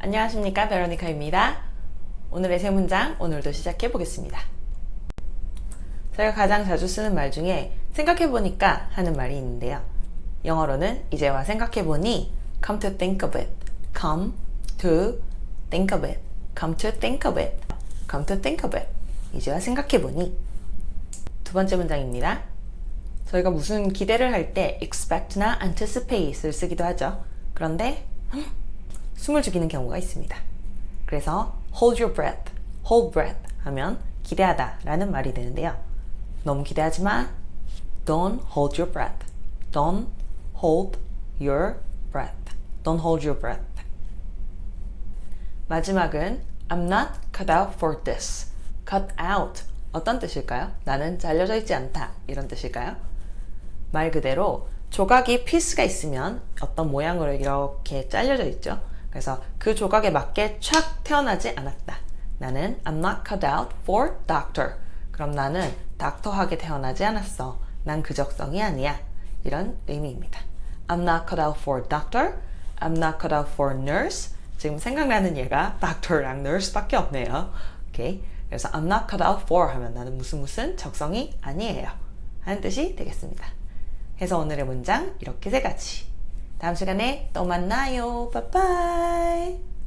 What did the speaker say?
안녕하십니까 베로니카입니다. 오늘의 세 문장 오늘도 시작해 보겠습니다. 제가 가장 자주 쓰는 말 중에 생각해보니까 하는 말이 있는데요. 영어로는 이제와 생각해보니 come to think of it, come to think of it, come to think of it, come to think of it 이제와 생각해보니 두 번째 문장입니다. 저희가 무슨 기대를 할 때 expect나 anticipate을 쓰기도 하죠. 그런데 숨을 죽이는 경우가 있습니다. 그래서 hold your breath, hold breath 하면 기대하다 라는 말이 되는데요. 너무 기대하지 마. Don't hold your breath. Don't hold your breath. Don't hold your breath. 마지막은 I'm not cut out for this. cut out 어떤 뜻일까요? 나는 잘려져 있지 않다 이런 뜻일까요? 말 그대로 조각이 피스가 있으면 어떤 모양으로 이렇게 잘려져 있죠. 그래서 그 조각에 맞게 촥 태어나지 않았다. 나는 I'm not cut out for doctor. 그럼 나는 닥터하게 태어나지 않았어. 난 그 적성이 아니야. 이런 의미입니다. I'm not cut out for doctor. I'm not cut out for nurse. 지금 생각나는 얘가 doctor랑 nurse밖에 없네요. 오케이. 그래서 I'm not cut out for 하면 나는 무슨 무슨 적성이 아니에요. 하는 뜻이 되겠습니다. 해서 오늘의 문장 이렇게 세 가지. 다음 시간에 또 만나요. 빠빠이.